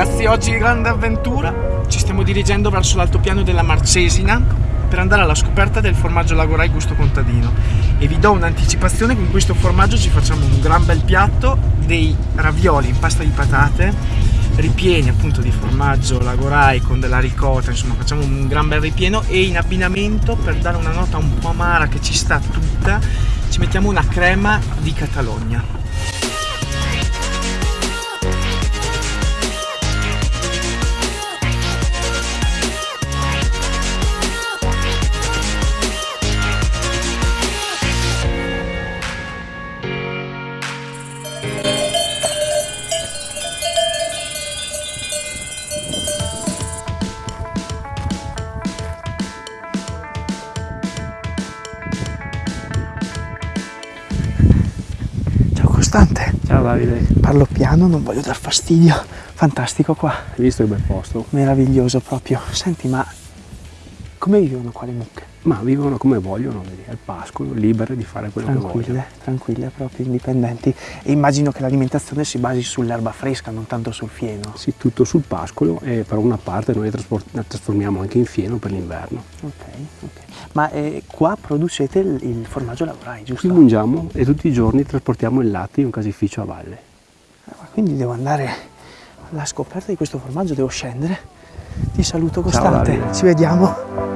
ragazzi, oggi grande avventura. Ci stiamo dirigendo verso l'altopiano della Marcesina per andare alla scoperta del formaggio Lagorai gusto contadino. E vi do un'anticipazione, con questo formaggio ci facciamo un gran bel piatto dei ravioli in pasta di patate ripieni appunto di formaggio Lagorai con della ricotta, insomma facciamo un gran bel ripieno e in abbinamento per dare una nota un po' amara che ci sta tutta ci mettiamo una crema di Catalogna. Costante. Ciao Davide. Parlo piano, non voglio dar fastidio. Fantastico qua. Hai visto che bel posto? Meraviglioso proprio. Senti, ma come vivono qua le mucche? Ma vivono come vogliono, vedi, al pascolo, libere di fare quello tranquille, che vogliono. Tranquille, proprio indipendenti. E immagino che l'alimentazione si basi sull'erba fresca, non tanto sul fieno. Sì, tutto sul pascolo e per una parte noi la trasformiamo anche in fieno per l'inverno. Ok, ok. Ma eh, qua producete il, il formaggio lavorai, giusto? Qui mungiamo e tutti i giorni trasportiamo il latte in un casificio a valle. Ah, quindi devo andare alla scoperta di questo formaggio, devo scendere. Ti saluto costante, Ciao, ci vediamo.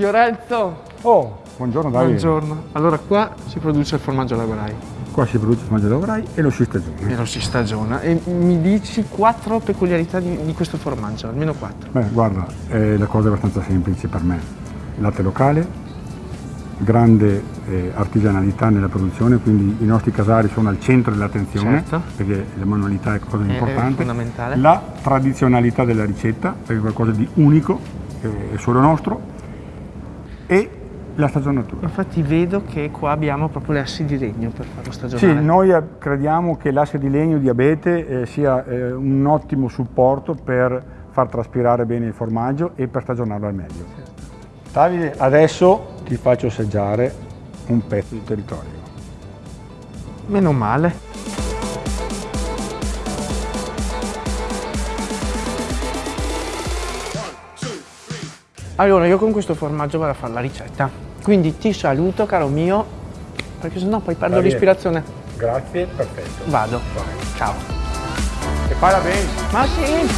Fiorenzo! Oh, buongiorno Davide. Buongiorno. Allora qua si produce il formaggio lagorai. Qua si produce il formaggio lagorai e lo si stagiona. E lo si stagiona. E mi dici quattro peculiarità di, di questo formaggio, almeno quattro. Beh, guarda, eh, la cosa è abbastanza semplice per me. Latte locale, grande eh, artigianalità nella produzione, quindi i nostri casari sono al centro dell'attenzione, certo. perché la manualità è cosa è importante. È fondamentale. La tradizionalità della ricetta, perché è qualcosa di unico, è solo nostro, e la stagionatura. Infatti vedo che qua abbiamo proprio le assi di legno per farlo stagionare. Sì, noi eh, crediamo che l'asse di legno di abete eh, sia eh, un ottimo supporto per far traspirare bene il formaggio e per stagionarlo al meglio. Certo. Davide, adesso ti faccio assaggiare un pezzo di territorio. Meno male. Allora, io con questo formaggio vado a fare la ricetta. Quindi ti saluto, caro mio, perché sennò poi perdo l'ispirazione. Grazie, perfetto. Vado. Vai. Ciao. E parla bene. Ma sì.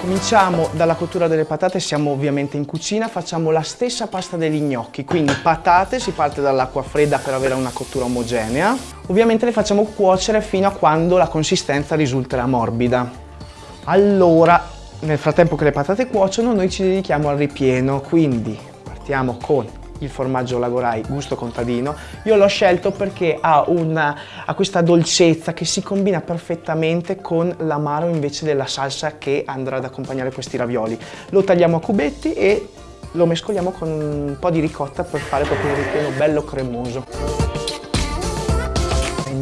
Cominciamo dalla cottura delle patate, siamo ovviamente in cucina, facciamo la stessa pasta degli gnocchi, quindi patate, si parte dall'acqua fredda per avere una cottura omogenea. Ovviamente le facciamo cuocere fino a quando la consistenza risulterà morbida. Allora, nel frattempo che le patate cuociono noi ci dedichiamo al ripieno, quindi partiamo con il formaggio Lagorai gusto contadino. Io l'ho scelto perché ha, una, ha questa dolcezza che si combina perfettamente con l'amaro invece della salsa che andrà ad accompagnare questi ravioli. Lo tagliamo a cubetti e lo mescoliamo con un po' di ricotta per fare proprio un ripieno bello cremoso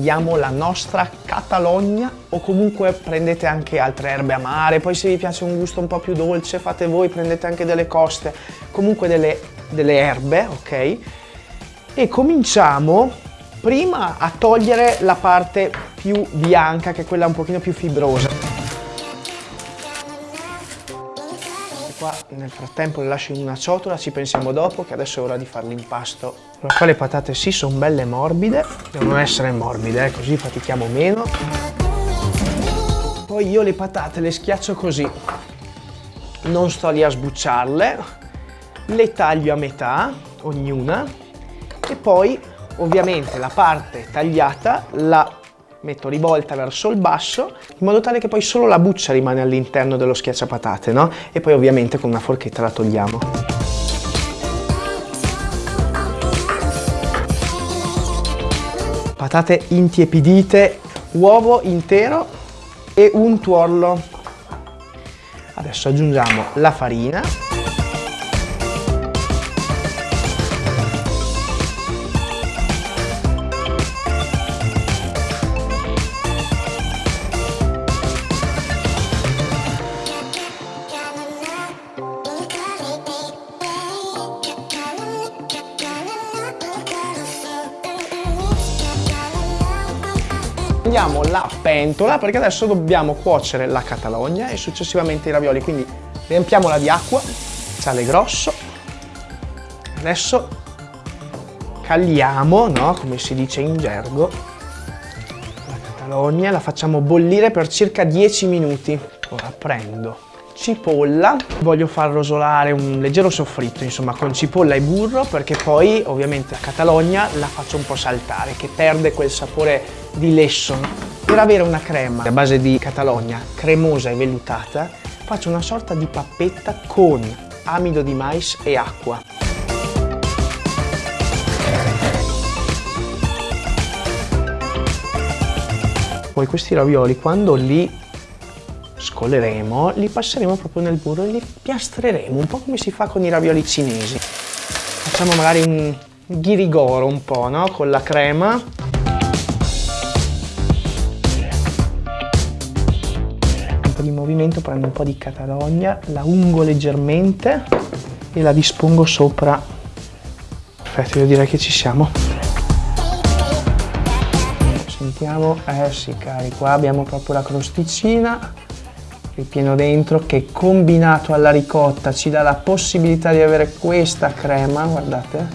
prendiamo la nostra Catalogna o comunque prendete anche altre erbe amare, poi se vi piace un gusto un po' più dolce fate voi, prendete anche delle coste, comunque delle, delle erbe, ok? E cominciamo prima a togliere la parte più bianca, che è quella un pochino più fibrosa. Qua nel frattempo le lascio in una ciotola, ci pensiamo dopo che adesso è ora di fare l'impasto. Allora qua le patate sì sono belle morbide, devono essere morbide, eh, così fatichiamo meno. Poi io le patate le schiaccio così, non sto lì a sbucciarle, le taglio a metà, ognuna, e poi ovviamente la parte tagliata la metto rivolta verso il basso in modo tale che poi solo la buccia rimane all'interno dello schiacciapatate no? e poi ovviamente con una forchetta la togliamo patate intiepidite uovo intero e un tuorlo Adesso aggiungiamo la farina. Prendiamo la pentola perché adesso dobbiamo cuocere la catalogna e successivamente i ravioli, quindi riempiamola di acqua, sale grosso. Adesso caliamo, no? come si dice in gergo, la catalogna, la facciamo bollire per circa 10 minuti. Ora prendo cipolla, voglio far rosolare un leggero soffritto, insomma, con cipolla e burro, perché poi ovviamente la catalogna la faccio un po' saltare, che perde quel sapore di lesso. Per avere una crema a base di catalogna cremosa e vellutata, faccio una sorta di pappetta con amido di mais e acqua. Poi questi ravioli quando li scoleremo, li passeremo proprio nel burro e li piastreremo, un po' come si fa con i ravioli cinesi. Facciamo magari un ghirigoro un po', no? Con la crema. Un po' di movimento, prendo un po' di catalogna, la ungo leggermente e la dispongo sopra. Perfetto, io direi che ci siamo. Sentiamo, eh sì cari, qua abbiamo proprio la crosticina ripieno dentro che combinato alla ricotta ci dà la possibilità di avere questa crema, guardate,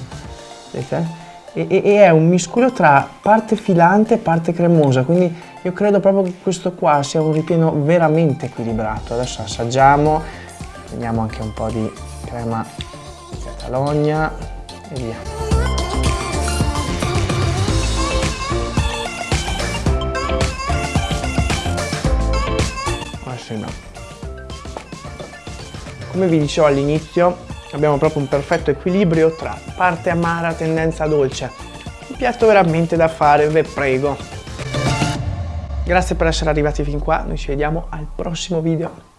vedete? E, e, e, è un miscuglio tra parte filante e parte cremosa, quindi io credo proprio che questo qua sia un ripieno veramente equilibrato. Adesso assaggiamo, vediamo anche un po' di crema di catalogna e via. No. Come vi dicevo all'inizio, abbiamo proprio un perfetto equilibrio tra parte amara e tendenza dolce. Un piatto veramente da fare, ve prego. Grazie per essere arrivati fin qua, noi ci vediamo al prossimo video.